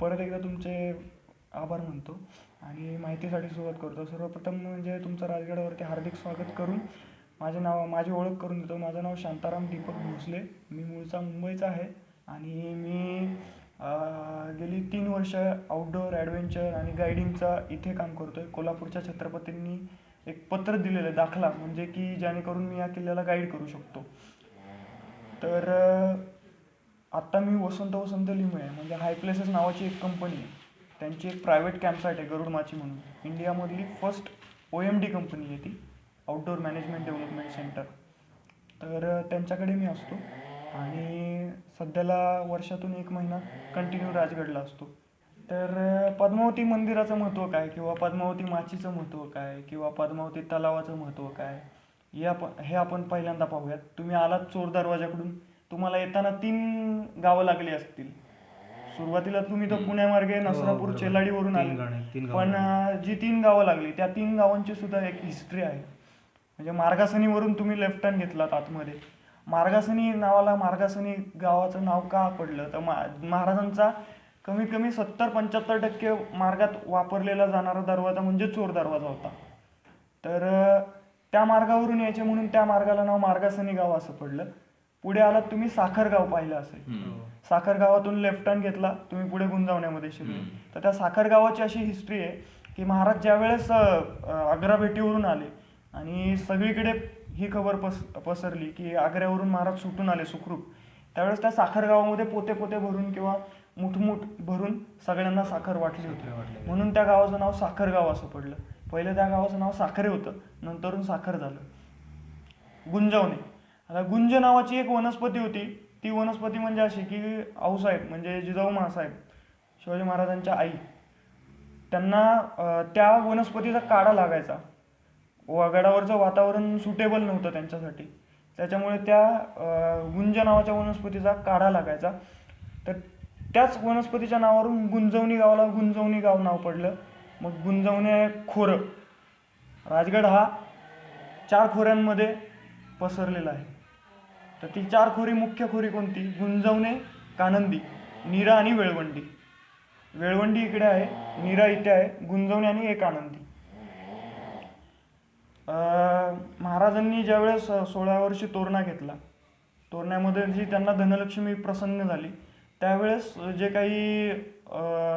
परत एकदा तुमचे आभार मानतो आणि माहितीसाठी सुरुवात करतो. सर्वप्रथम म्हणजे तुमचं राजगडावरती हार्दिक स्वागत करून माझे नाव माझी ओळख करून देतो. माझं नाव शांताराम दीपक भोसले. मी मूळचा मुंबईचा आहे आणि मी गेली तीन वर्ष आउटडोअर ॲडव्हेंचर आणि गायडिंगचा इथे काम करतो आहे कोल्हापूरच्या छत्रपतींनी एक पत्र दिलेलं आहे दाखला म्हणजे की जेणेकरून मी या किल्ल्याला गाईड करू शकतो. तर आत्ता मी वसंत वसंत लिमये म्हणजे हाय प्लेसेस नावाची एक कंपनी आहे. त्यांची एक प्रायव्हेट कॅम्पसाईट आहे गरुड माची म्हणून. इंडियामधली first O M D company आहे ती आउटडोअर मॅनेजमेंट डेव्हलपमेंट सेंटर तर त्यांच्याकडे मी असतो आणि सध्याला वर्षातून एक महिना कंटिन्यू राजगडला असतो. तर पद्मावती मंदिराचं महत्त्व काय किंवा पद्मावती माचीचं महत्त्व काय किंवा पद्मावती तलावाचं महत्त्व काय? हे आपण हे आपण पहिल्यांदा पाहूयात. तुम्ही आलात चोर दरवाजाकडून तुम्हाला येताना तीन गावं लागली असतील. सुरुवातीला तुम्ही तर पुण्यामार्गे नसरापूर बरोबर. चेलाडीवरून आले. पण जी तीन गावं लागली त्या तीन गावांची सुद्धा एक हिस्ट्री आहे. म्हणजे मार्गासनीवरून तुम्ही लेफ्ट टर्न घेतलात आतमध्ये. मार्गासनी नावाला मार्गासनी गावाचं नाव का पडलं? तर महाराजांचा कमीत कमी सत्तर पंच्याहत्तर टक्के मार्गात वापरलेला जाणारा दरवाजा म्हणजे चोर दरवाजा होता. तर त्या मार्गावरून यायचे म्हणून त्या मार्गाला नाव मार्गासनी गाव असं पडलं. पुढे आलात तुम्ही साखर गाव पाहिलं असेल. साखर गावातून लेफ्ट टर्न घेतला तुम्ही पुढे गुंजावण्यामध्ये शिरले. तर त्या साखर गावाची अशी हिस्ट्री आहे की महाराज ज्यावेळेस आग्रा भेटीवरून आले आणि सगळीकडे ही खबर पस पसरली की आग्र्यावरून महाराज सुटून आले सुखरूप त्यावेळेस त्या साखर गावामध्ये पोते पोते भरून किंवा मुठमुठ भरून सगळ्यांना साखर वाटली होती. वाटली. म्हणून त्या गावाचं नाव साखर गाव असं पडलं. पहिलं त्या गावाचं नाव साखरे होतं नंतरून साखर झालं. गुंजवणे. आता गुंज नावाची एक वनस्पती होती. ती वनस्पती म्हणजे अशी की आऊसाहेब म्हणजे जिजाऊ महासाहेब शिवाजी महाराजांच्या आई. त्यांना त्या वनस्पतीचा काढा लागायचा. व गडावरचं वातावरण सुटेबल नव्हतं त्यांच्यासाठी. त्याच्यामुळे त्या गुंज नावाच्या वनस्पतीचा काढा लागायचा. तर त्याच वनस्पतीच्या नावावरून गुंजवणी गावाला गुंजवणी गाव नाव पडलं. मग गुंजवणे खोरं. राजगड हा चार खोऱ्यांमध्ये पसरलेला आहे. तर ती चार खोरी मुख्य खोरी कोणती? गुंजवणे कानंदी नीरा आणि वेळवंडी. वेळवंडी इकडे आहे नीरा इथे आहे गुंजवणे आणि एक आनंदी. अं, महाराजांनी ज्यावेळेस सोळा वर्षी तोरणा घेतला तोरण्यामध्ये जी त्यांना धनलक्ष्मी प्रसन्न झाली त्यावेळेस जे काही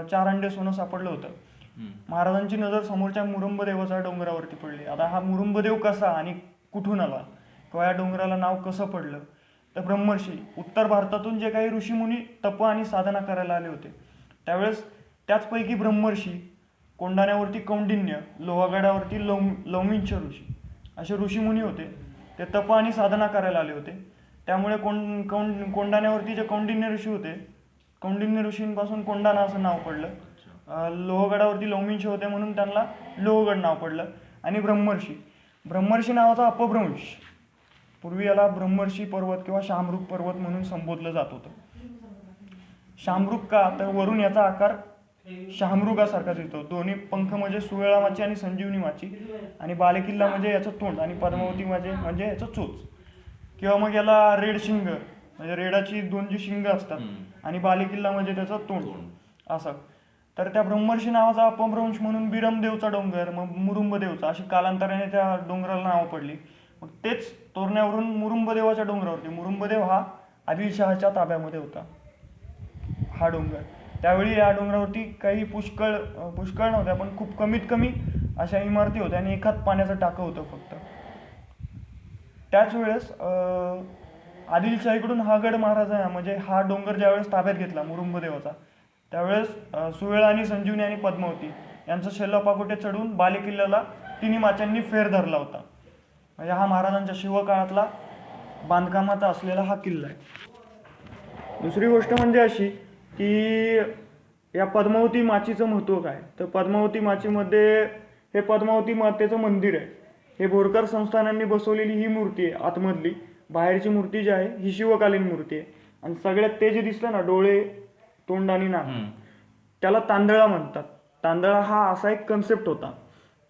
चार अंडे सोनं सापडलं होतं महाराजांची नजर समोरच्या मुरुंबदेवाच्या डोंगरावरती पडली. आता हा मुरुंबदेव कसा आणि कुठून आला? या डोंगराला नाव कसं पडलं? तर ब्रह्मर्षी उत्तर भारतातून जे काही ऋषीमुनी तप आणि साधना करायला आले होते त्यावेळेस त्याचपैकी ब्रह्मर्षी कोंडाण्यावरती कौंडिन्य लोहागडावरती लव लवमिंच ऋषी असे ऋषीमुनी होते. ते तप आणि साधना करायला आले होते. त्यामुळे कोंड कौंड कोंडाण्यावरती जे कौंडिन्य ऋषी होते कौंडिन्य ऋषींपासून कोंडाणा असं नाव पडलं. लोहगडावरती लौमिंच होते म्हणून त्यांना लोहगड नाव पडलं आणि ब्रह्मर्षी. ब्रह्मर्षी नावाचा अपभ्रंश. पूर्वी याला ब्रह्मर्षी पर्वत किंवा शामरूप पर्वत म्हणून संबोधलं जात होतं. शामरूप का? तर वरून याचा आकार शामरुगासारखा दिसतो दोन्ही पंख म्हणजे सुवेळा माची आणि संजीवनी माची आणि बालेकिल्ला म्हणजे याचं तोंड आणि पद्मावती म्हणजे म्हणजे याचं चोच. किंवा मग याला रेड शिंग म्हणजे रेडाची दोन जी शिंग असतात. आणि बालेकिल्ला म्हणजे त्याचं तोंड. असं. तर त्या ब्रह्मर्षी नावाचा अपभ्रंश म्हणून बिरमदेवचा डोंगर मग मुरुंबदेवचा अशी कालांतराने त्या डोंगराला नावं पडली. मग तेच तोरण्यावरून मुरुंबदेवाच्या डोंगरावरती. मुरुंबदेव हा आदिलशहाच्या ताब्यामध्ये होता. हा डोंगर. त्यावेळी या डोंगरावरती काही पुष्कळ पुष्कळ नव्हत्या पण खूप कमीत कमी अशा इमारती होत्या आणि एखाद पाण्याचं टाकं होतं फक्त. त्याच वेळेस आदिलशाहीकडून हा गड महाराज म्हणजे हा डोंगर ज्यावेळेस ताब्यात घेतला मुरुंबदेवाचा त्यावेळेस अं, सुवेळा आणि संजीवनी आणि पद्मावती यांचं शेल्लापाकोटे चढून बालेकिल्ल्याला तिन्ही माच्यांनी फेर धरला होता. म्हणजे हा महाराजांच्या शिवकाळातला बांधकामाचा असलेला हा किल्ला आहे. दुसरी गोष्ट म्हणजे अशी की या पद्मावती माचीचं महत्त्व काय? तर पद्मावती माचीमध्ये हे पद्मावती मातेचं मंदिर आहे. हे बोरकर संस्थानांनी बसवलेली ही मूर्ती आहे आतमधली. बाहेरची मूर्ती जी आहे ही शिवकालीन मूर्ती आहे. आणि सगळ्यात ते जे दिसलं ना डोळे तोंड आणि नाक त्याला तांदळा म्हणतात. तांदळा हा असा एक कन्सेप्ट होता.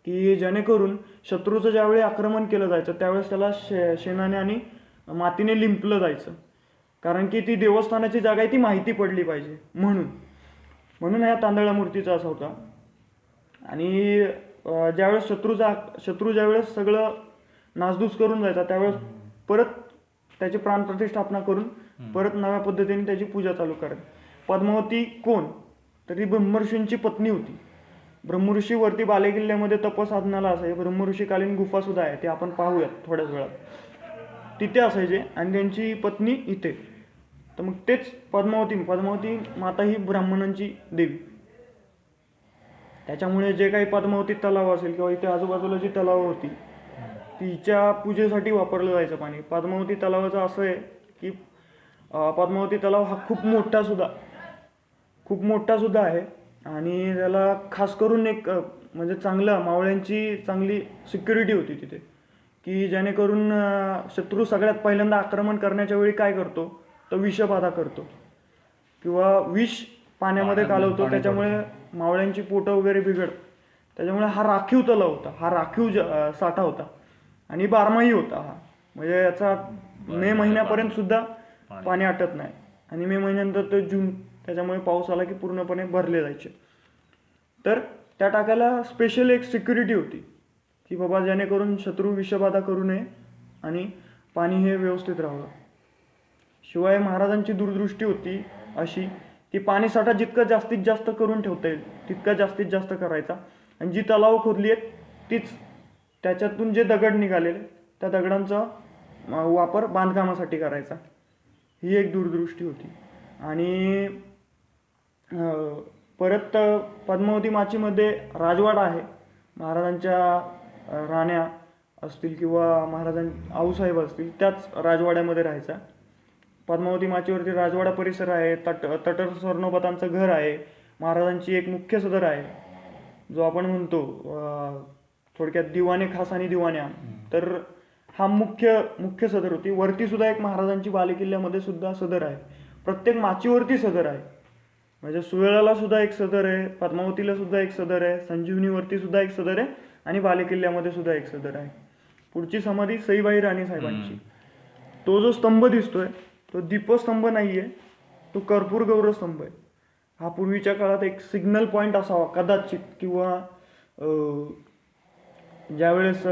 की जेणेकरून शत्रूचं ज्यावेळी आक्रमण केलं जायचं त्यावेळेस त्याला शे शेणाने आणि मातीने लिंपलं जायचं. कारण की ती देवस्थानाची जागा आहे ती माहिती पडली पाहिजे म्हणून. म्हणून ह्या तांदळा मूर्तीचा असा होता. आणि ज्यावेळेस शत्रूचा शत्रू ज्यावेळेस सगळं नासधूस करून जायचा त्यावेळेस परत त्याची प्राणप्रतिष्ठापना करून परत नव्या पद्धतीने त्याची पूजा चालू करायची. पद्मावती कोण? तर ती ब्रह्मर्षींची पत्नी होती. ब्रह्मऋषी वरती बालेकिल्ल्यामध्ये तपसाधनाला असाय ब्रह्मऋषीकालीन गुफा सुद्धा आहे. ते आपण पाहूयात थोड्याच वेळात. तिथे असायचे आणि त्यांची पत्नी इथे. तर मग तेच पद्मावती. पद्मावती माता ही ब्राह्मणांची देवी. त्याच्यामुळे जे काही पद्मावती तलाव असेल किंवा इथे आजूबाजूला जी तलाव होती तिच्या पूजेसाठी वापरलं जायचं पाणी. पद्मावती तलावाचं असं आहे की पद्मावती तलाव हा खूप मोठा सुद्धा खूप मोठा सुद्धा आहे. आणि त्याला खास करून एक म्हणजे चांगलं मावळ्यांची चांगली सिक्युरिटी होती तिथे. की जेणेकरून शत्रू सगळ्यात पहिल्यांदा आक्रमण करण्याच्या वेळी काय करतो? तर विषबाधा करतो. किंवा विष पाण्यामध्ये कालवतो. त्याच्यामुळे मावळ्यांची पोटं वगैरे बिघड. त्याच्यामुळे हा राखीव तलाव होता. हा राखीव साठा होता. आणि बारमाही होता हा. म्हणजे याचा मे महिन्यापर्यंत सुद्धा पाणी. आटत नाही. आणि मे महिन्यानंतर तर जून त्याच्यामुळे पाऊस आला की पूर्णपणे भरले जायचे. तर त्या टाकायला स्पेशल एक सिक्युरिटी होती की बाबा जेणेकरून शत्रू विषबाधा करू नये आणि पाणी हे व्यवस्थित राहावं. शिवाय महाराजांची दूरदृष्टी होती अशी की पाणीसाठा जितकं जास्तीत जास्त करून ठेवता येईल तितका जास्तीत जास्त करायचा. आणि जी तलाव खोदली आहेत तीच त्याच्यातून जे दगड निघालेले त्या दगडांचा वापर बांधकामासाठी करायचा. ही एक दूरदृष्टी होती. आणि परत पद्मावती माचीमध्ये राजवाडा आहे. महाराजांच्या राण्या असतील किंवा महाराजां आऊसाहेब असतील त्याच राजवाड्यामध्ये राहायचा. पद्मावती माचीवरती राजवाडा परिसर आहे तट तटर स्वर्णोपतांचं घर आहे महाराजांची एक मुख्य सदर आहे. जो आपण म्हणतो थोडक्यात दिवाणे खास आणि दिवाण्या. तर हा मुख्य मुख्य सदर होती. वरती सुद्धा एक महाराजांची बालेकिल्ल्यामध्ये सुद्धा सदर आहे. प्रत्येक माचीवरती सदर आहे. म्हणजे सुवेळाला सुद्धा एक सदर आहे पद्मावतीला सुद्धा एक सदर आहे संजीवनीवरती सुद्धा एक सदर आहे आणि बालेकिल्ल्यामध्ये सुद्धा एक सदर आहे. पुढची समाधी सईबाई राणी साहेबांची. तो जो स्तंभ दिसतोय तो दीपस्तंभ नाहीये तो कर्पूर गौरव स्तंभ आहे. हा पूर्वीच्या काळात एक सिग्नल पॉईंट असावा कदाचित किंवा ज्यावेळेस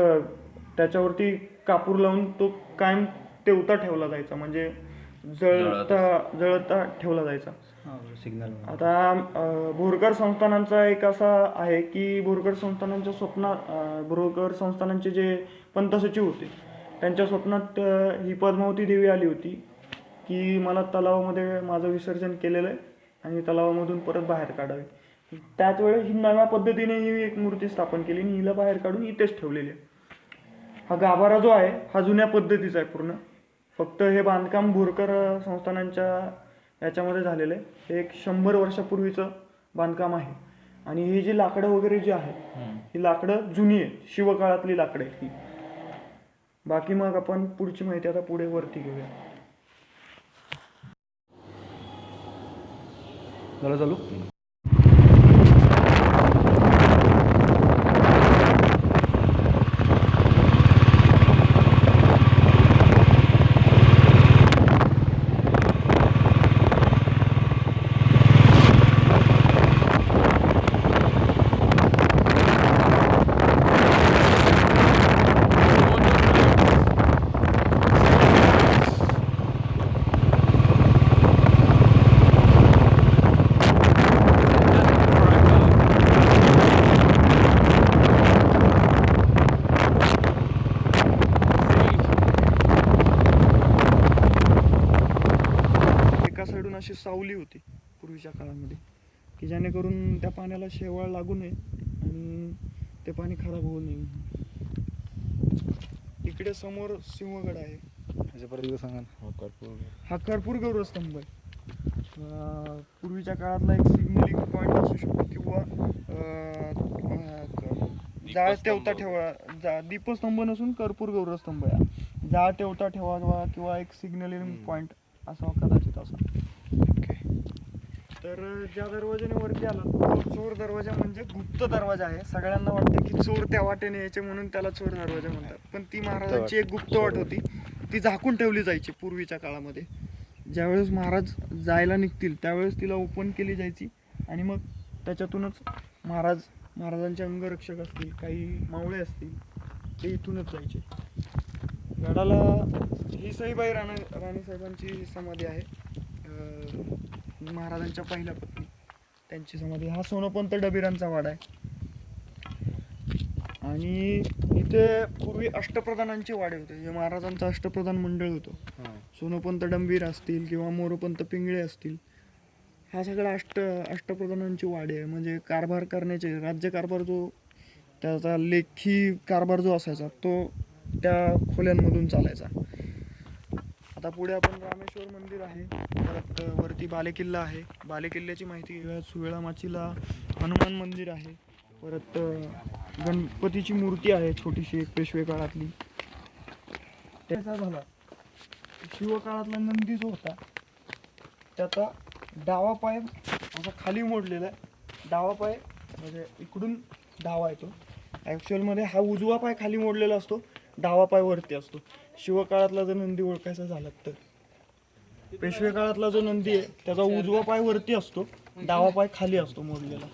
त्याच्यावरती कापूर लावून तो कायम तेवता ठेवला जायचा. म्हणजे जळता जळता ठेवला जायचा. सिग्नल आता भोरकर संस्थानांचा एक असा आहे की भोरकर संस्थानांच्या स्वप्नात भोरकर संस्थानांचे जे पंत सचिव होते त्यांच्या स्वप्नात ही पद्मावती देवी आली होती की मला तलावामध्ये माझं विसर्जन केलेलं आहे आणि तलावामधून परत बाहेर काढावे. त्याच वेळेस ही नव्या पद्धतीने ही एक मूर्ती स्थापन केली आणि हिला बाहेर काढून इथेच ठेवलेली आहे. हा गाभारा जो आहे हा जुन्या पद्धतीचा आहे पूर्ण. फक्त हे बांधकाम भोरकर संस्थानांच्या याच्यामध्ये झालेलं आहे. हे एक शंभर वर्षापूर्वीचं बांधकाम आहे. आणि ही जी लाकडं वगैरे जी आहे ही लाकडं जुनी आहे शिवकाळातली लाकडं आहेत ही. बाकी मग आपण पुढची माहिती आता पुढे वरती घेऊया. झालं चालू एका साईडून अशी सावली होती पूर्वीच्या काळामध्ये की जेणेकरून त्या पाण्याला शेवाळ लागू नये आणि ते पाणी खराब होऊ नये. इकडे समोर सिंहगड आहे. ह्याच्या परत एकदा सांगा ना. कर्पूर हा कर्पूर गौरव स्तंभ आहे. अं, पूर्वीच्या काळातला एक सिग्नलिंग पॉईंट असू शकतो किंवा अं, अं, जाळ तेवता ठेवा जा दीपस्तंभ नसून कर्पूर गौरव स्तंभ आहे. हा. जाळ तेवता ठेवावा किंवा एक सिग्नलिंग पॉईंट असावा कदाचित असा. तर ज्या दरवाजाने वरती आला तो चोर दरवाजा म्हणजे गुप्त दरवाजा आहे. सगळ्यांना वाटतं की चोर त्या वाटेने यायचे म्हणून त्याला चोर दरवाजा म्हणतात. पण ती महाराजांची एक गुप्त वाट होती. ती झाकून ठेवली जायची पूर्वीच्या काळामध्ये. ज्यावेळेस महाराज जायला निघतील त्यावेळेस तिला ओपन केली जायची. आणि मग त्याच्यातूनच महाराज महाराजांचे अंगरक्षक असतील काही मावळे असतील ते इथूनच जायचे. गडाला ही सईबाई राणा राणी साहेबांची समाधी आहे. महाराजांच्या पहिल्या पत्नी. त्यांची समाधी. हा सोनोपंत डबिरांचा वाडा आहे. आणि इथे पूर्वी अष्टप्रधानांचे वाडे होते. जे महाराजांचं अष्टप्रधान मंडळ होतं. सोनोपंत डंबीर असतील किंवा मोरोपंत पिंगळे असतील हा सगळा अष्ट अष्टप्रधानांची वाडे आहे. म्हणजे कारभार करण्याचे राज्यकारभार जो त्याचा लेखी कारभार जो असायचा तो त्या खोल्यांमधून चालायचा. आता पुढे आपण रामेश्वर मंदिर आहे. परत वरती बालेकिल्ला आहे. बालेकिल्ल्याची माहिती घेऊया सुवेळा माचीला हनुमान मंदिर आहे. परत गणपतीची मूर्ती आहे छोटीशी एक पेशवे काळातली. त्याचा झाला. शिवकाळातला नंदी जो होता त्याचा डावा पाय असा खाली मोडलेला आहे. डावा पाय म्हणजे इकडून डावा येतो. ॲक्च्युअलमध्ये हा उजवा पाय खाली मोडलेला असतो. डावा पाय वरती असतो. शिवकाळातला जर नंदी ओळखायचा झाला तर. पेशवे काळातला जो नंदी आहे त्याचा उजवा पाय वरती असतो डावा पाय खाली असतो मोडलेला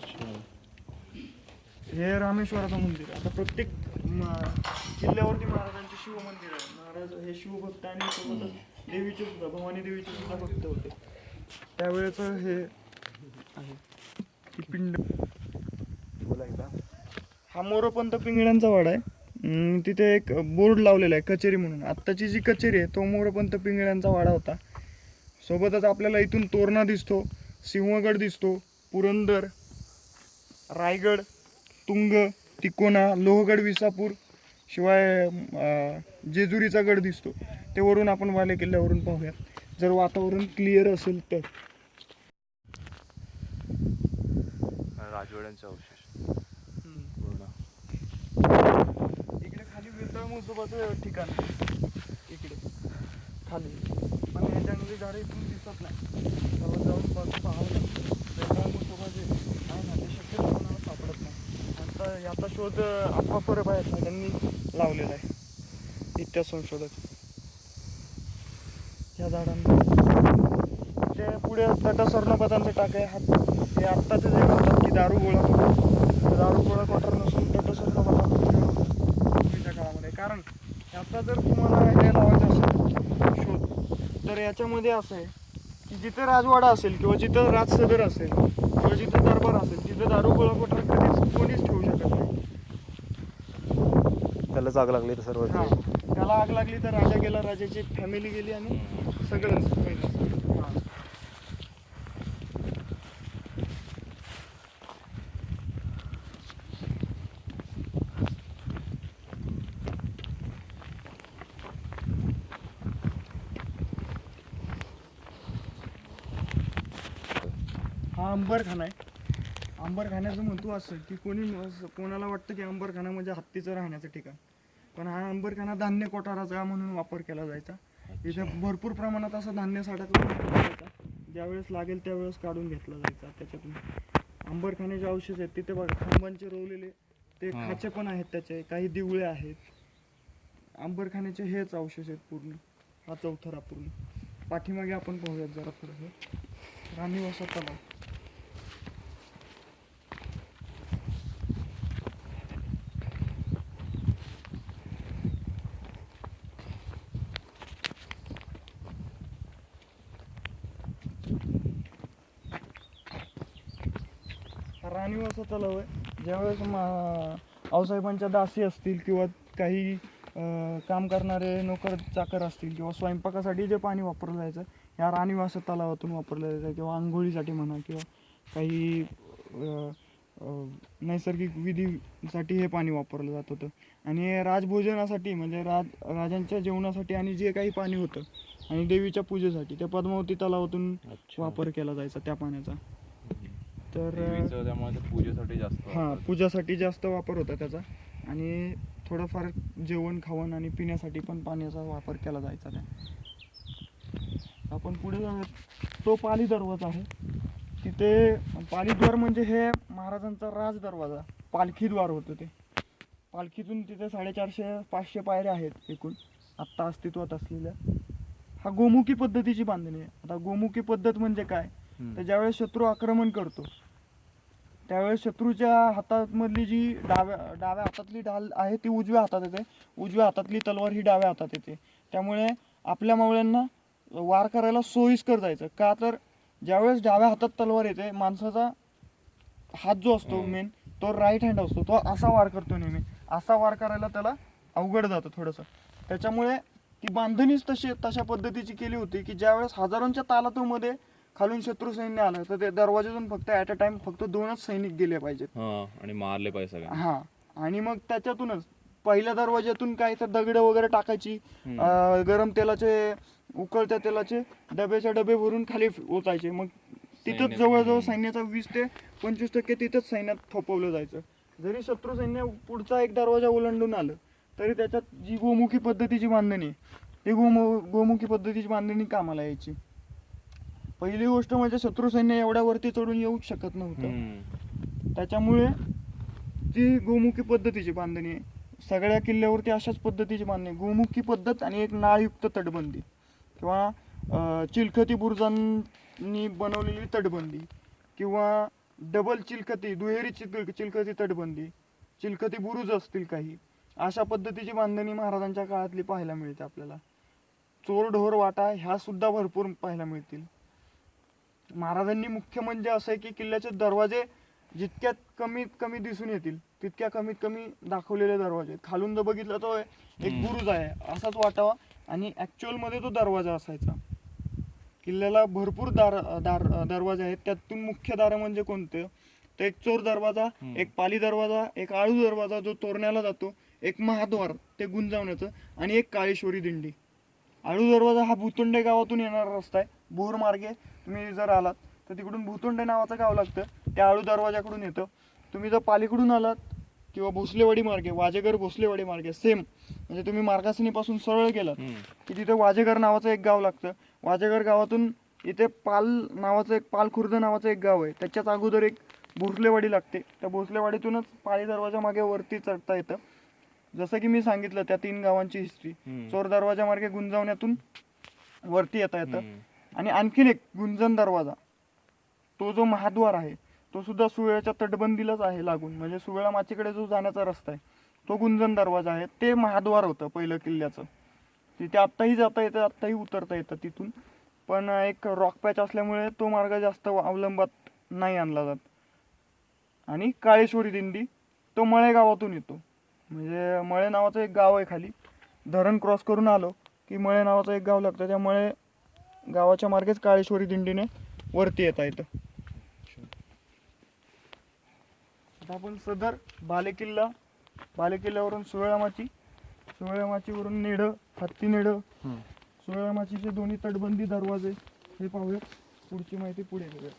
हे रामेश्वराचं मंदिर आहे. आता प्रत्येक म- किल्ल्यावरती महाराजांचे शिव मंदिर आहे. महाराज हे शिवभक्त आणि सोबतच देवीचे सुद्धा भवानी देवीचे सुद्धा भक्त होते. त्यावेळेच हे आहे. पिंड बोला हा मोरोपंत पिंगळ्यांचा वाडा आहे. अं, तिथे एक बोर्ड लावलेला आहे कचेरी म्हणून. आत्ताची जी कचेरी आहे तो मोरपंत पिंगळ्यांचा वाडा होता. सोबतच आपल्याला इथून तोरणा दिसतो सिंहगड दिसतो पुरंदर रायगड तुंग तिकोना लोहगड विसापूर शिवाय अं, जेजुरीचा गड दिसतो. ते वरून आपण वाले किल्ल्यावरून पाहूयात. जर वातावरण क्लिअर असेल तर. राजवाड्यांचा अवशेष पूर्ण इकडे सगळं मुसोबाचं ठिकाण इकडे. खाली. पण जंगली झाडं इथून दिसत नाही. त्याला जाऊन बघ पाहावं लागतं वेतळ आहे ना ते शक्यतो कोणाला सापडत नाही. आता याचा शोध आप्पा परब आहेत ना त्यांनी लावलेला आहे. इतक्या संशोधक. ह्या झाडांना. ते पुढे तटा स्वर्णपदांचं टाक आहे. हात ते आत्ताचे जे म्हणतात की दारू गोळा. दारू गोळा क्वार्टर नसून तटा कारण याचा जर तुम्हाला हे लावायचं असेल शोध तर याच्यामध्ये असं आहे की जिथे राजवाडा असेल किंवा जिथं राजसदर असेल किंवा जिथं दरबार असेल तिथं दारू गोळा कधीच कोणीच ठेवू शकत नाही. त्याला जाग लागली तर सर्व हा त्याला आग लागली तर राजा गेला राजाची फॅमिली गेली आणि सगळंच पहिलं हा. अंबरखाना आहे. अंबरखान्याचं महत्त्व असं की कोणी कोणाला वाटतं की अंबरखाना म्हणजे हत्तीचं राहण्याचं ठिकाण. पण हा अंबरखाना धान्य कोठाराचा म्हणून वापर केला जायचा. इथे भरपूर प्रमाणात असं धान्य साठा करून ठेवला जायचा. ज्यावेळेस लागेल त्यावेळेस काढून घेतला जायचा त्याच्यातून. अंबरखान्याचे अवशेष आहेत तिथे बघा खांबांचे रोवलेले ते. खाचे पण आहेत त्याचे काही दिवळे आहेत. अंबरखान्याचे हेच अवशेष आहेत पूर्ण. हा चौथरा पूर्ण. पाठीमागे आपण पाहूयात जरा थोडं राणीवासा तलाव. राणीवासा तलाव आहे ज्यावेळेस मा आऊसाहेबांच्या दासी असतील किंवा काही काम करणारे नोकर चाकर असतील किंवा स्वयंपाकासाठी जे पाणी वापरलं जायचं या राणीवासा तलावातून वापरलं जायचं किंवा आंघोळीसाठी म्हणा किंवा काही नैसर्गिक विधीसाठी हे पाणी वापरलं जात होतं. आणि राजभोजनासाठी म्हणजे राज राजांच्या जेवणासाठी आणि जे काही पाणी होतं आणि देवीच्या पूजेसाठी त्या पद्मावती तलावातून वापर केला जायचा त्या पाण्याचा. तर अं, देवीचं त्यामुळे ते पूजेसाठी जास्त हां वापरतात. पूजासाठी जास्त वापर होता त्याचा. आणि थोडंफार जेवण खावण आणि पिण्यासाठी पण पाण्याचा वापर केला जायचा त्या. आपण पुढे जाऊयात. तो पाली दरवाजा आहे. तिथे पालीद्वार म्हणजे हे महाराजांचा राज दरवाजा पालखीद्वार होतं ते. पालखीतून तिथे साडेचारशे पाचशे पायऱ्या आहेत एकूण आत्ता अस्तित्वात असलेल्या. हा गोमुखी पद्धतीची बांधणी आहे. आता गोमुखी पद्धत म्हणजे काय? हम्म. तर ज्यावेळेस शत्रू आक्रमण करतो त्यावेळेस शत्रूच्या हातामधली जी डाव्या डाव्या हातातली ढाल आहे ती उजव्या हातात येते. उजव्या हातातली तलवार ही डाव्या हातात येते. त्यामुळे आपल्या मावळ्यांना वार करायला सोयीस्कर जायचं. का तर ज्यावेळेस डाव्या हातात तलवार येते माणसाचा हात जो असतो मेन तो राईट हँड असतो. तो असा वार करतो नेहमी. असा वार करायला त्याला अवघड जातं थोडंसं. त्याच्यामुळे ती बांधणीच तशी तशा पद्धतीची केली होती की ज्यावेळेस हजारोंच्या तालातूमध्ये खालून शत्रू सैन्य आलं तर ते दरवाजातून फक्त ॲट अ टाइम फक्त दोनच सैनिक गेले पाहिजेत. हा आणि मारले पाहिजे सगळ्यांना. हा आणि मग त्याच्यातूनच पहिल्या दरवाज्यातून काही तर दगड वगैरे टाकायची अं, गरम तेलाचे उकळत्या तेलाचे डब्याच्या डबे भरून खाली ओचायचे मग तिथंच सैन्यात- जवळजवळ सैन्याचा वीस ते पंचवीस टक्के तिथंच सैन्यात थोपवलं जायचं. जरी शत्रू सैन्य पुढचा एक दरवाजा ओलांडून आलं तरी त्याच्यात जी गोमुखी पद्धतीची बांधणी आहे ती गोमु गोमुखी पद्धतीची बांधणी कामाला यायची. पहिली गोष्ट म्हणजे शत्रू सैन्य एवढ्या वरती चढून येऊ शकत नव्हतं. त्याच्यामुळे ती गोमुखी पद्धतीची बांधणी आहे सगळ्या किल्ल्यावरती अशाच पद्धतीची बांधणी. गोमुखी पद्धत आणि एक नाळयुक्त तटबंदी किंवा चिलखती बुरुजांनी बनवलेली तटबंदी किंवा डबल चिलखती दुहेरी चिल चिलखती तटबंदी चिलखती बुरुज असतील काही अशा पद्धतीची बांधणी महाराजांच्या काळातली पाहायला मिळते आपल्याला चोर ढोर वाटा ह्या सुद्धा भरपूर पाहायला मिळतील महाराजांनी मुख्य म्हणजे असं आहे की किल्ल्याचे दरवाजे जितक्यात कमीत कमी दिसून येतील तितक्या कमीत कमी दाखवलेले दरवाजे आहेत. खालून जर बघितलं तो एक. बुरुज आहे असाच वाटावा आणि ऍक्च्युअलमध्ये तो दरवाजा असायचा किल्ल्याला भरपूर दार दार दरवाजे आहेत त्यातून मुख्य दार म्हणजे कोणते तर एक चोर दरवाजा. एक पाली दरवाजा एक आळू दरवाजा जो तोरण्याला जातो एक महाद्वार ते गुंजावण्याचं आणि एक काळेश्वरी दिंडी आळू दरवाजा हा भुतुंडे गावातून येणारा रस्ता आहे. बोर मार्गे तुम्ही जर आलात तर तिकडून भुतुंडे नावाचं गाव लागतं. त्या आळू दरवाजाकडून येतं. तुम्ही जर पालीकडून आलात किंवा भोसलेवाडी मार्गे वाजेगर भोसलेवाडी मार्गे सेम म्हणजे तुम्ही मार्गासनीपासून सरळ गेलात. की तिथे वाजेगर नावाचं एक गाव लागतं. वाजेगर गावातून इथे पाल नावाचं एक पाल खुर्द नावाचं एक गाव आहे. त्याच्याच अगोदर एक भोसलेवाडी लागते. त्या भोसलेवाडीतूनच पाळी दरवाजा मागे वरती चढता येतं. जसं की मी सांगितलं त्या तीन गावांची हिस्ट्री. चोर दरवाजा मार्गे गुंजावण्यातून वरती येता येतं. आणि आणखीन एक गुंजन दरवाजा. तो जो महाद्वार आहे तो सुद्धा सुवेळाच्या तटबंदीलाच आहे लागून. म्हणजे सुवेळा माचीकडे जो जाण्याचा रस्ता आहे तो गुंजन दरवाजा आहे. ते महाद्वार होतं पहिलं किल्ल्याचं. तिथे आत्ताही जाता येतं आत्ताही उतरता येतं तिथून. पण एक रॉक पॅच असल्यामुळे तो मार्ग जास्त अवलंबात नाही आणला जात. आणि काळेश्वरी दिंडी तो मळे गावातून येतो. म्हणजे मळे नावाचं एक गाव आहे खाली. धरण क्रॉस करून आलो की मळे नावाचं एक गाव लागतं. त्या मळे गावाच्या मार्गेच काळेश्वरी दिंडीने वरती येता येतं. आता आपण सदर बालेकिल्ला बालेकिल्ल्यावरून सुवेळामाची सुवेळामाचीवरून नेडं हत्ती नेडं हम्म. सुवेळामाचीचे दोन्ही तटबंदी दरवाजे हे पाहूयात. पुढची माहिती पुढे घेऊया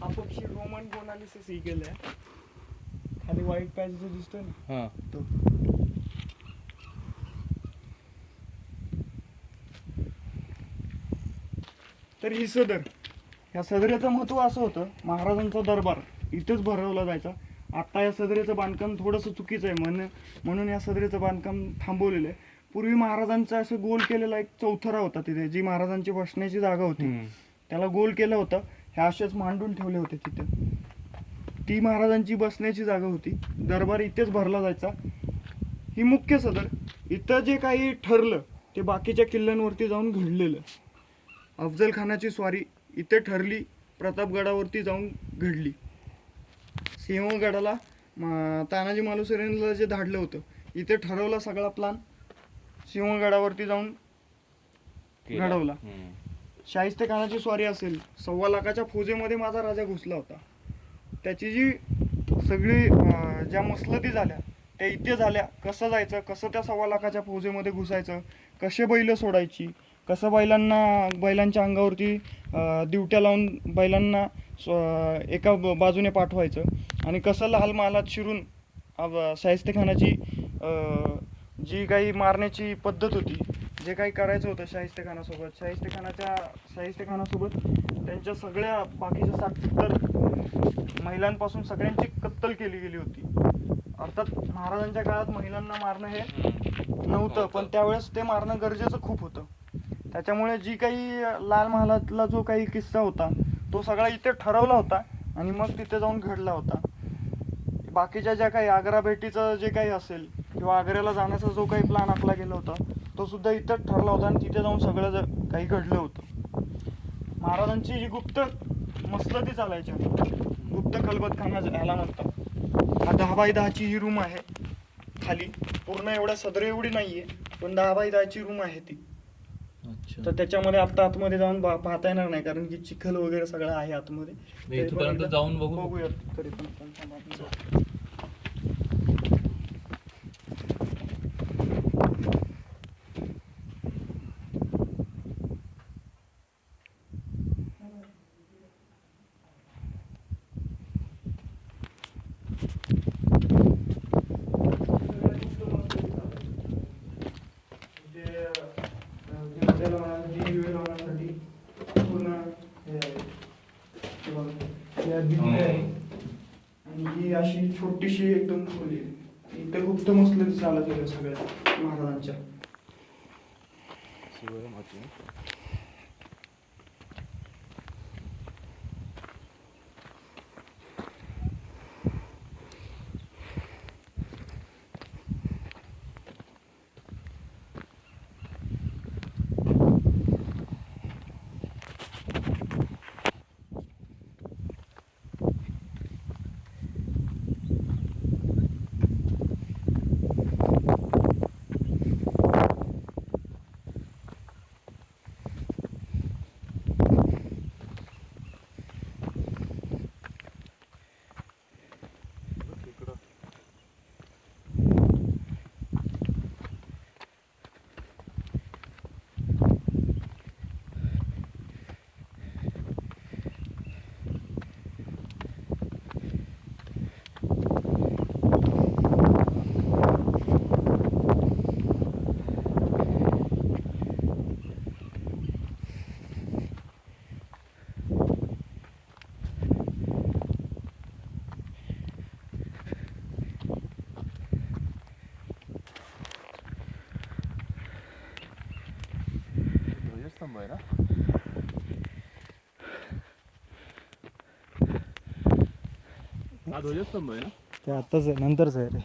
हा पक्षी रोमन गोनालिसिस ही केलाय खाली व्हाईट पॅच जो दिसतोय ना. हा. तो. तर ही सदर. या सदरेचं महत्त्व असं होतं महाराजांचा दरबार इथेच भरवला जायचा. आता या सदरेचं बांधकाम थोडंसं चुकीचं आहे. म्हणून म्हणून या सदरेचं बांधकाम थांबवलेलं आहे. पूर्वी महाराजांचा असं गोल केलेला एक चौथरा होता तिथे जी महाराजांची बसण्याची जागा होती. त्याला गोल केलं होतं. ह्या असेच मांडून ठेवले होते तिथे. ती महाराजांची बसण्याची जागा होती. दरबार इथेच भरला जायचा. ही मुख्य सदर. इथं जे काही ठरलं ते बाकीच्या किल्ल्यांवरती जाऊन घडलेलं. अफजल खानाची स्वारी इथे ठरली प्रतापगडावरती जाऊन घडली. सिंहगडाला म- तानाजी मालुसरेंना जे धाडलं होतं इथे ठरवला सगळा प्लान सिंहगडावरती जाऊन. घडवला. शाहिस्ते खानाची स्वारी असेल. सव्वा लाखाच्या फौजेमध्ये माझा राजा घुसला होता. त्याची जी सगळी ज्या मसलती झाल्या त्या इथे झाल्या. कसं जायचं? कसं त्या सव्वा लाखाच्या फौजेमध्ये घुसायचं? कसे बैल सोडायची? कसं बैलांना बैलांच्या अंगावरती दिवट्या लावून बैलांना स्व- एका बाजूने पाठवायचं? आणि कसं लाल महालात शिरून अं, शाहिस्ते खानाची जी काही मारण्याची पद्धत होती जे काही करायचं होतं शाहिस्ते खानासोबत शाहिस्ते खानाच्या शाहिस्ते खानासोबत त्यांच्या सगळ्या बाकीच्या सत्तर महिलांपासून सगळ्यांची कत्तल केली गेली होती. अर्थात महाराजांच्या काळात महिलांना मारणं हे नव्हतं पण त्यावेळेस ते मारणं गरजेचं खूप होतं. त्याच्यामुळे जी काही लाल महालातला जो काही किस्सा होता तो सगळा इथे ठरवला होता आणि मग तिथे जाऊन घडला होता. बाकीच्या ज्या काही आग्रा भेटीचं जे काही असेल किंवा आग्र्याला जाण्याचा जो काही प्लॅन आखला गेला होता तो सुद्धा इथं ठरला होता आणि तिथे जाऊन सगळं काही घडलं होतं. महाराजांची जी गुप्त मसलती चालायच्या गुप्त खलबतखाना याला म्हणतात हा दहा बाय दहाची ही रूम आहे खाली. पूर्ण एवढ्या सदर एवढी नाहीये पण दहा बाय दहाची रूम आहे ती. अच्छा. तर त्याच्यामध्ये आता आतमध्ये जाऊन पाहता येणार नाही कारण की चिखल वगैरे सगळं आहे आतमध्ये. इथपर्यंत जाऊन बघू? बघूयात तरी पण आपण थांबा आपण जाऊ. जे, अं, जे हॉटेल होण्यासाठी, विवेल होण्यासाठी पूर्ण हे आहे. हे बघा. हे अगदी इथे आहे. आणि ही अशी छोटीशी एकदम खोली आहे. इथे गुप्त मसले चालत होत्या सगळ्या महाराजांच्या शिवरामाची तिकडं ध्वजस्तंभ आहे ना हा ध्वजस्तंभ आहे ना? ते आताच आहे नंतरच आहे रे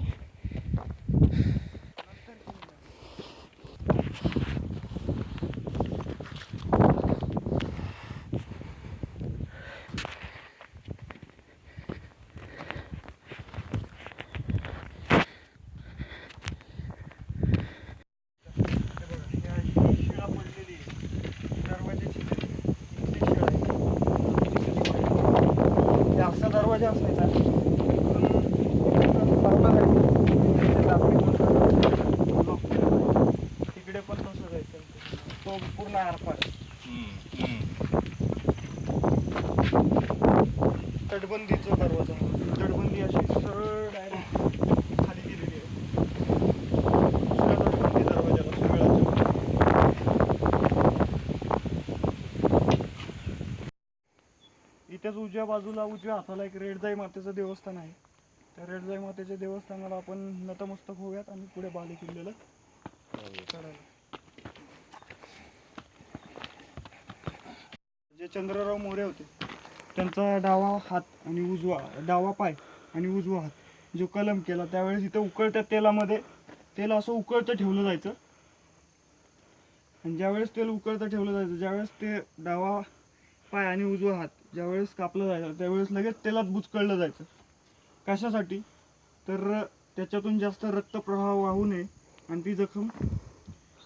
शिळा पडलेली आहे दरवाजाची इथली शिळा आहे. हे असा दरवाजा असायचा तिकडे पण तसं जायचं तो पूर्ण आरपार तटबंदीचा दरवाजा तटबंदी अशी सरळ डायरेक्ट खाली गेलेली आहे दुसऱ्या तटबंदी दरवाजाला सुरळाच्या इथेच उजव्या बाजूला उजव्या हाताला एक रेडजाई मातेचं देवस्थान आहे. त्या रेडजाई मातेच्या देवस्थानाला आपण नतमस्तक होऊयात आणि पुढे बाली किल्ल्याला जे चंद्रराव मोरे होते त्यांचा डावा हात आणि उजवा डावा पाय आणि उजवा हात जो कलम केला त्यावेळेस इथं उकळत्या तेलामध्ये तेल असं उकळतं ठेवलं जायचं. आणि ज्यावेळेस तेल उकळतं ठेवलं जायचं ज्यावेळेस ते डावा पाय आणि उजवा हात ज्यावेळेस कापलं जायचं त्यावेळेस लगेच तेलात बुचकळलं जायचं. कशासाठी? तर त्याच्यातून जास्त रक्तप्रवाह वाहू नये आणि ती जखम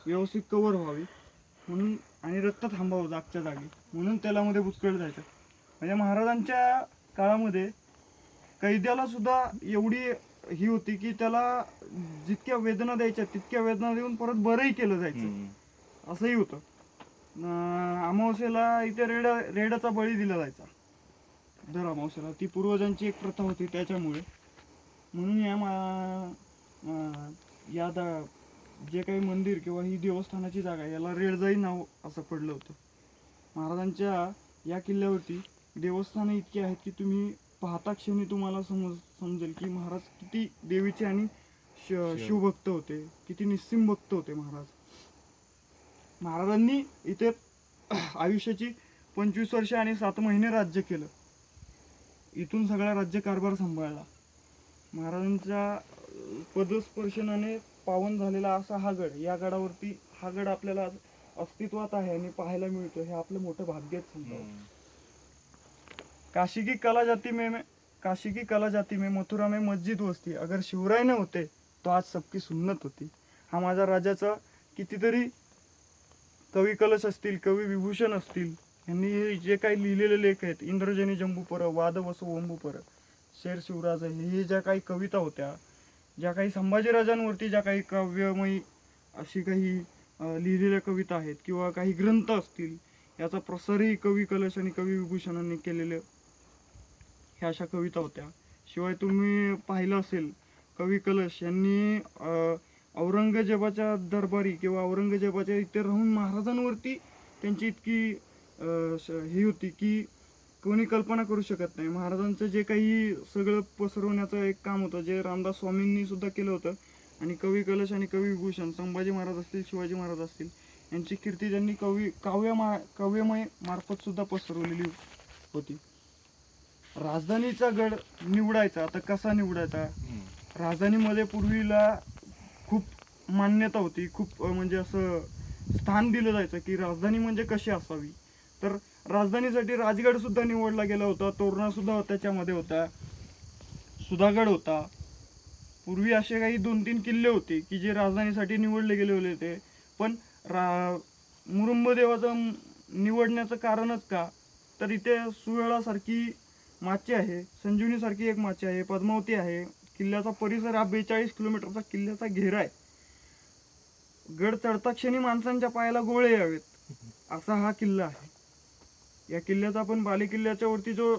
व्यवस्थित कवर व्हावी म्हणून आणि रक्त थांबावं जागच्या जागी म्हणून तेलामध्ये बुचकळलं जायचं. म्हणजे महाराजांच्या काळामध्ये कैद्याला सुद्धा एवढी ही होती की त्याला जितक्या वेदना द्यायच्या तितक्या वेदना देऊन परत बरंही केलं जायचं. असंही होतं. अमावस्येला इथे रेड रेडाचा बळी दिला जायचा. दर अमावस्येला. ती पूर्वजांची एक प्रथा होती त्याच्यामुळे. म्हणून या मा या दा जे काही मंदिर किंवा ही देवस्थानाची जागा आहे, याला रेडजाई नाव असं पडलं होतं. महाराजांच्या या किल्ल्यावरती देवस्थानं इतकी आहेत की तुम्ही पाहता क्षणी तुम्हाला समज समजेल की महाराज किती देवीचे आणि श- शिवभक्त होते किती निस्सिम भक्त होते महाराज. महाराजांनी इथे आयुष्याची पंचवीस वर्ष आणि सात महिने राज्य केलं. इथून सगळा राज्यकारभार सांभाळला. महाराजांच्या पदस्पर्शनाने पावन झालेला असा हा गड या गडावरती हा गड आपल्याला अस्तित्वात आहे आणि पाहायला मिळतो हे आपलं मोठं भाग्यच समजावं. काशी की कला जाती में में- काशी की कला जाती में मथुरा में मस्जिद वस्ती. अगर शिवराय न होते तो आज सबकी सुन्नत होती. हा माझ्या राजाचा कितीतरी कवी कलश असतील कवी विभूषण असतील यांनी हे जे काही लिहिलेले लेख आहेत इंद्रजनी जंबूपर वाद वसो शेर शिवराज हे हे ज्या काही कविता होत्या ज्या काही संभाजीराजांवरती ज्या काही काव्यमयी अशी काही लिहिलेल्या कविता आहेत किंवा काही ग्रंथ असतील याचा प्रसारही कवी कलश आणि कवी विभूषणांनी केलेले ह्या अशा कविता होत्या. शिवाय तुम्ही पाहिलं असेल कवी कलश यांनी औरंगजेबाच्या दरबारी किंवा औरंगजेबाच्या इथे राहून महाराजांवरती त्यांची इतकी ही होती की कोणी कल्पना करू शकत नाही. महाराजांचं जे काही सगळं पसरवण्याचं एक काम होतं जे रामदास स्वामींनी सुद्धा केलं होतं आणि कवी कलश आणि कवी विभूषण संभाजी महाराज असतील शिवाजी महाराज असतील यांची कीर्ती त्यांनी कवी काव्य मा काव्यमय मार्फत सुद्धा पसरवलेली होती. राजधानीचा गड निवडायचा आता कसा निवडायचा? राजधानीमध्ये पूर्वीला खूप मान्यता होती. खूप म्हणजे असं स्थान दिलं जायचं की राजधानी म्हणजे कशी असावी? तर राजधानीसाठी राजगडसुद्धा निवडला गेला होता. तोरणासुद्धा त्याच्यामध्ये होता. सुधागड होता. पूर्वी असे काही दोन तीन किल्ले होते की जे राजधानीसाठी निवडले गेले होते पण रा मुरुंबदेवाचं निवडण्याचं कारणच का? तर इथे सुवेळासारखी माची आहे. संजीवनीसारखी एक माची आहे. पद्मावती आहे. किल्ल्याचा परिसर हा बेचाळीस किलोमीटरचा किल्ल्याचा घेरा आहे. गड चढता क्षणी माणसांच्या पायाला गोळे यावेत. असा हा किल्ला आहे. या किल्ल्याचा आपण बाले किल्ल्याच्या वरती जो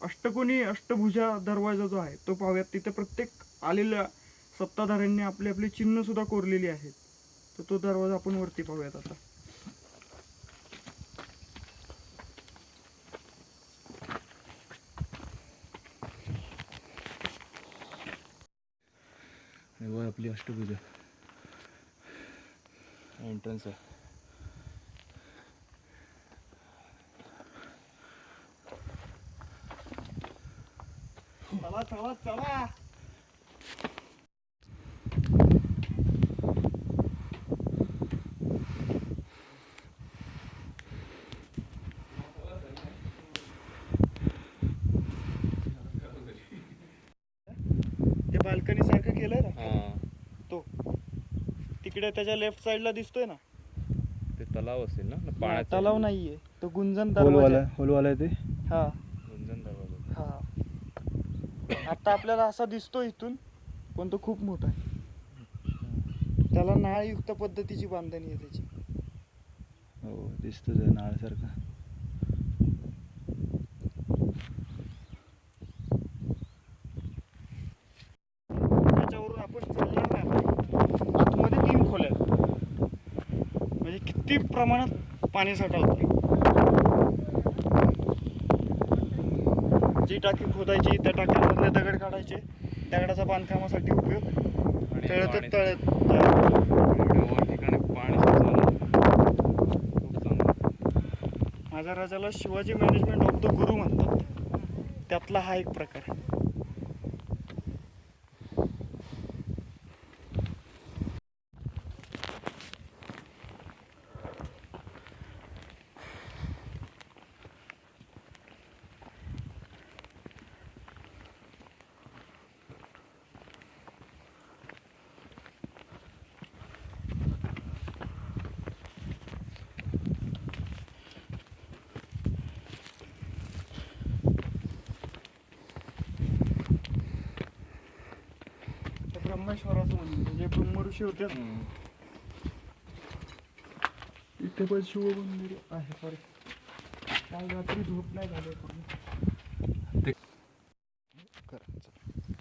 अष्टकोनी अष्टभुजा दरवाजा जो आहे तो पाहूयात. तिथे प्रत्येक आलेल्या सत्ताधाऱ्यांनी आपली आपली चिन्ह सुद्धा कोरलेली आहेत. तर तो दरवाजा आपण वरती पाहूयात आता. आणि वर आपली अष्टभुजा. एंट्रन्स आहे. चला चला चला. बाल्कनी सारखं केलंय ना. तो. तिकडे त्याच्या लेफ्ट साइडला दिसतोय ना. ते तलाव असेल ना? पाण्याचा तलाव नाहीये. तो गुंजन दरवाजा. होलवाला आहे. होलवाला ते? हा. गुंजन दरवाजा. हा. आता आपल्याला असा दिसतो इथून पण तो खूप मोठा आहे. त्याला नाळयुक्त पद्धतीची बांधणी आहे त्याची. हो दिसतो ते नाळासारखा त्याच्यावरून आपण चालणार नाही आतमध्ये तीन खोल्या आहेत. म्हणजे किती प्रमाणात पाणी साठा होता जी टाकी खोदायची त्या टाक्यांमधले दगड काढायचे दगडाचा बांधकामासाठी उपयोग. तळत तळत. माझ्या राजाला शिवाजी मॅनेजमेंट ऑफ द गुरु म्हणतात. त्यातला हा एक प्रकार आहे. हम्म. इथे पण शिव मंदिर आहे सॉरी काल रात्री झोप नाही झाली पूर्ण ते-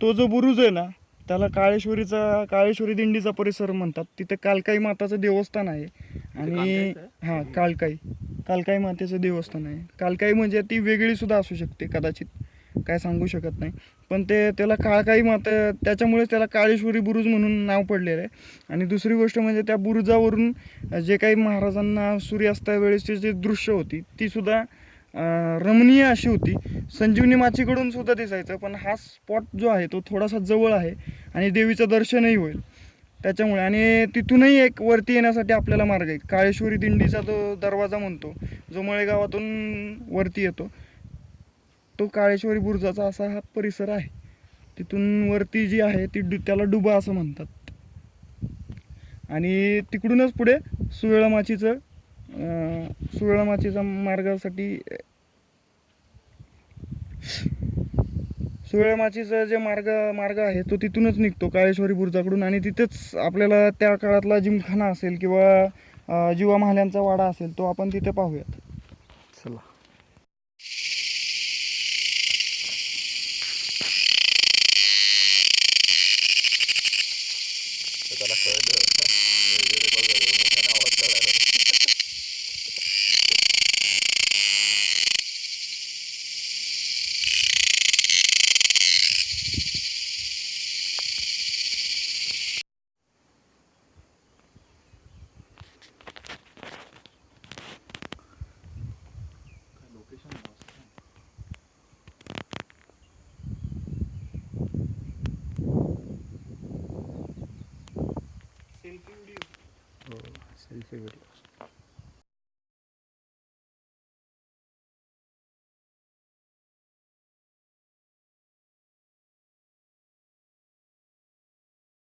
तो जो बुरुज आहे ना? त्याला काळेश्वरीचा काळेश्वरी दिंडीचा परिसर म्हणतात. तिथे कालकाई माताचं देवस्थान आहे. आणि हां कालकाई. कालकाई मातेचं देवस्थान आहे. कालकाई म्हणजे ती वेगळी सुद्धा असू शकते कदाचित. काय सांगू शकत नाही. पण ते त्याला काळकाई मात त्याच्यामुळेच त्याला काळेश्वरी बुरुज म्हणून नाव पडलेलं आहे. आणि दुसरी गोष्ट म्हणजे त्या बुरुजावरून जे काही महाराजांना सूर्यास्तावेळेसची जी दृश्य होती ती सुद्धा रमणीय अशी होती. संजीवनी माचीकडून सुद्धा दिसायचं पण हा स्पॉट जो आहे तो थोडासा जवळ आहे आणि देवीचं दर्शनही होईल. त्याच्यामुळे आणि तिथूनही एक वरती येण्यासाठी आपल्याला मार्ग आहे. काळेश्वरी दिंडीचा जो दरवाजा म्हणतो जो मळेगावातून वरती येतो. तो काळेश्वरी बुरुजाचा असा हा परिसर आहे. तिथून वरती जी आहे ती डु त्याला डुबा असं म्हणतात. आणि तिकडूनच पुढे सुवेळमाचीचं सुवेळमाचीचा मार्गासाठी सुवेळमाचीचा जे मार्ग मार्ग आहे तो तिथूनच निघतो काळेश्वरी बुरुजाकडून. आणि तिथेच आपल्याला त्या काळातला जिमखाना असेल किंवा जीवा महाल्यांचा वाडा असेल तो आपण तिथे पाहूयात.